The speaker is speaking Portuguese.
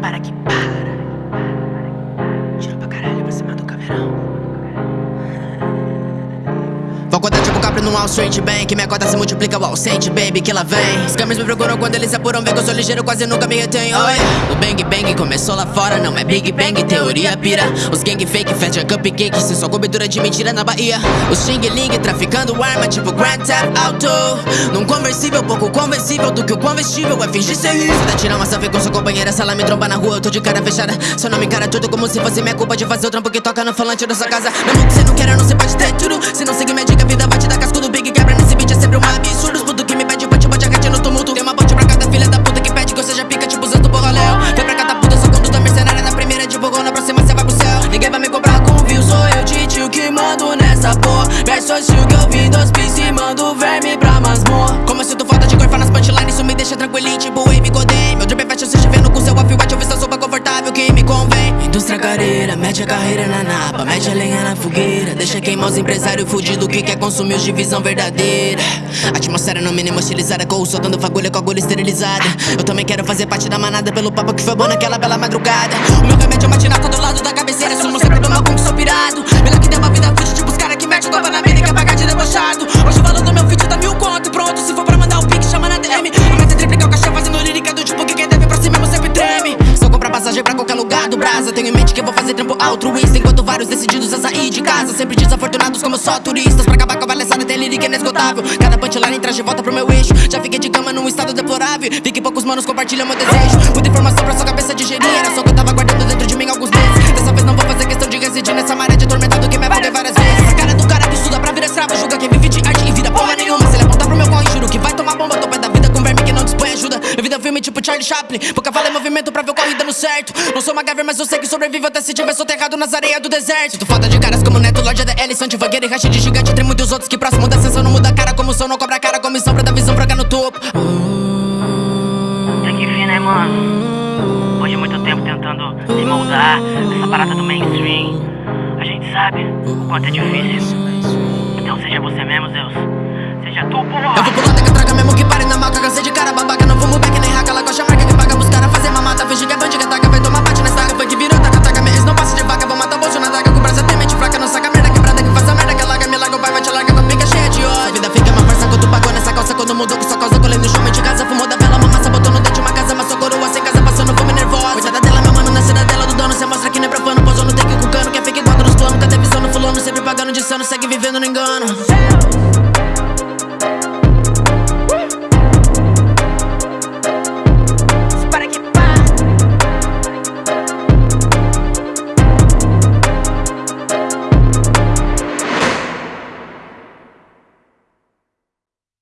para que para. Wall Street Bank Minha cota se multiplica, Wall Street, baby, que ela vem. Os caminhos me procuram quando eles apuram Vê que eu sou ligeiro, quase nunca me oh, yeah. O Bang Bang começou lá fora Não é Big Bang, teoria pira. Os gang fake, fecha cupcake Se só cobertura de mentira na Bahia. Os Xing Ling traficando arma Tipo Grand Theft Auto. Num conversível, pouco conversível Do que o conversível é fingir ser rico. Tá tirar uma selfie com sua companheira Se ela me tromba na rua, eu tô de cara fechada. Seu nome cara tudo como se fosse minha culpa De fazer o trampo que toca no falante da sua casa. Mesmo que você não queira, não se pode ter tudo que mando nessa porra. Verso hostil que eu vi dos pis e mando verme pra masmorra. Como eu sinto falta de gorfar nas punchlines Isso me deixa tranquilinho, tipo Wave Godem Meu drip é fashion, seja vendo com seu off-white Eu vi essa sopa confortável que me convém. Indústria careira, mete a carreira na napa Mete a lenha na fogueira. Deixa queimar os empresários fudidos que quer consumir os de visão verdadeira? Atmosfera no mínimo estilizada Com o soltando fagulha com agulha esterilizada. Eu também quero fazer parte da manada Pelo papo que foi bom naquela bela madrugada. O meu remédio é matinata do lado da cabeceira Sumo sempre do mal como sou pirado pique, chama na DM A meta é triplicar o cachê fazendo lírica do tipo que quem deve pra si mesmo sempre treme. Eu comprar passagem pra qualquer lugar do Brasa Tenho em mente que vou fazer trampo altruísta Enquanto vários decididos a sair de casa. Sempre desafortunados como só turistas. Pra acabar com a palhaçada tem lírica inesgotável. Cada punchline traz de volta pro meu eixo. Já fiquei de cama num estado deplorável. Vi que poucos manos compartilham meu desejo. Muita informação pra sua cabeça digerir. Era só que eu tava guardando dentro de mim alguns meses. Dessa vez não vou fazer questão de residir nessa maré Charlie Chaplin fala é movimento pra ver o corre dando certo Não sou MacGyver, mas eu sei que sobrevivo até se tiver soterrado nas areias do deserto Sinto falta de caras como Neto, Lorde ADL, Santi, Vagueira e Racha de Gigante Tremo dos outros que próximo da ascensão não muda a cara Como som não cobra a cara, comissão pra dar visão pra cá no topo Até que fim, né, mano? Depois de muito tempo tentando se moldar nessa parada do mainstream, a gente sabe o quanto é difícil. Então seja você mesmo, Zeus. Seja tu, Eu porra! vou pular eu traga mesmo que pare na maca Cansei de cara segue vivendo no engano.